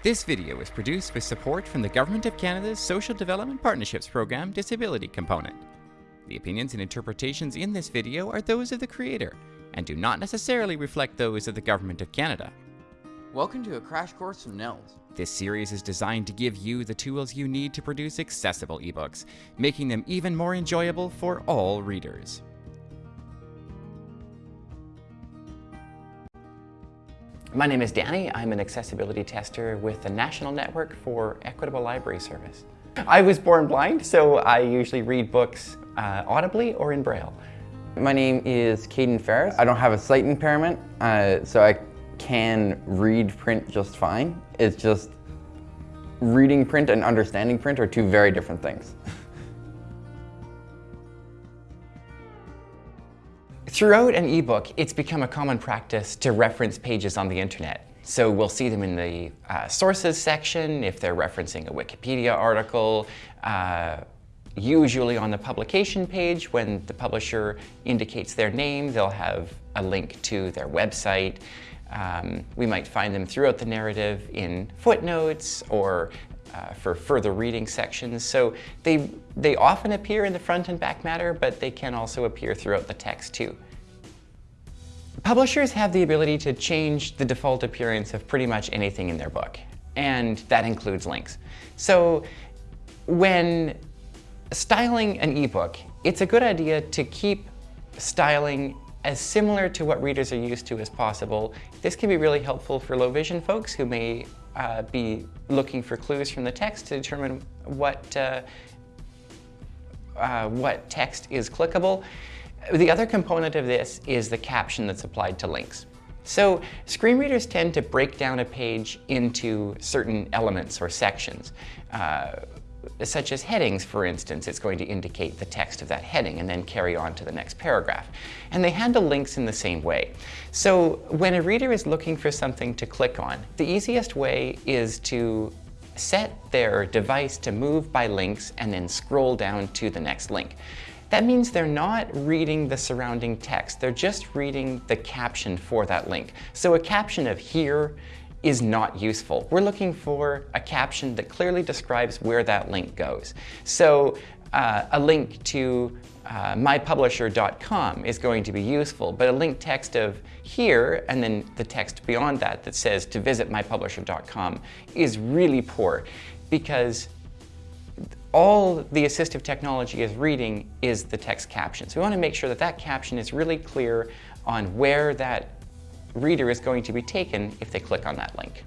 This video is produced with support from the Government of Canada's Social Development Partnerships Program Disability Component. The opinions and interpretations in this video are those of the creator and do not necessarily reflect those of the Government of Canada. Welcome to a crash course from NNELS. This series is designed to give you the tools you need to produce accessible ebooks, making them even more enjoyable for all readers. My name is Danny. I'm an accessibility tester with the National Network for Equitable Library Service. I was born blind, so I usually read books uh, audibly or in Braille. My name is Caden Ferris. I don't have a sight impairment, uh, so I can read print just fine. It's just reading print and understanding print are two very different things. Throughout an ebook, it's become a common practice to reference pages on the internet. So we'll see them in the uh, sources section if they're referencing a Wikipedia article, uh, usually on the publication page when the publisher indicates their name, they'll have a link to their website. Um, we might find them throughout the narrative in footnotes or uh, for further reading sections. So they, they often appear in the front and back matter, but they can also appear throughout the text too. Publishers have the ability to change the default appearance of pretty much anything in their book, and that includes links. So when styling an ebook, it's a good idea to keep styling as similar to what readers are used to as possible. This can be really helpful for low vision folks who may uh, be looking for clues from the text to determine what, uh, uh, what text is clickable. The other component of this is the caption that's applied to links. So screen readers tend to break down a page into certain elements or sections. Such as headings, for instance, it's going to indicate the text of that heading and then carry on to the next paragraph. And they handle links in the same way. So when a reader is looking for something to click on, the easiest way is to set their device to move by links and then scroll down to the next link. That means they're not reading the surrounding text, they're just reading the caption for that link. So a caption of here is not useful. We're looking for a caption that clearly describes where that link goes. So uh, a link to uh, mypublisher.com is going to be useful, but a link text of here and then the text beyond that that says to visit mypublisher.com is really poor because all the assistive technology is reading is the text caption. So we want to make sure that that caption is really clear on where that reader is going to be taken if they click on that link.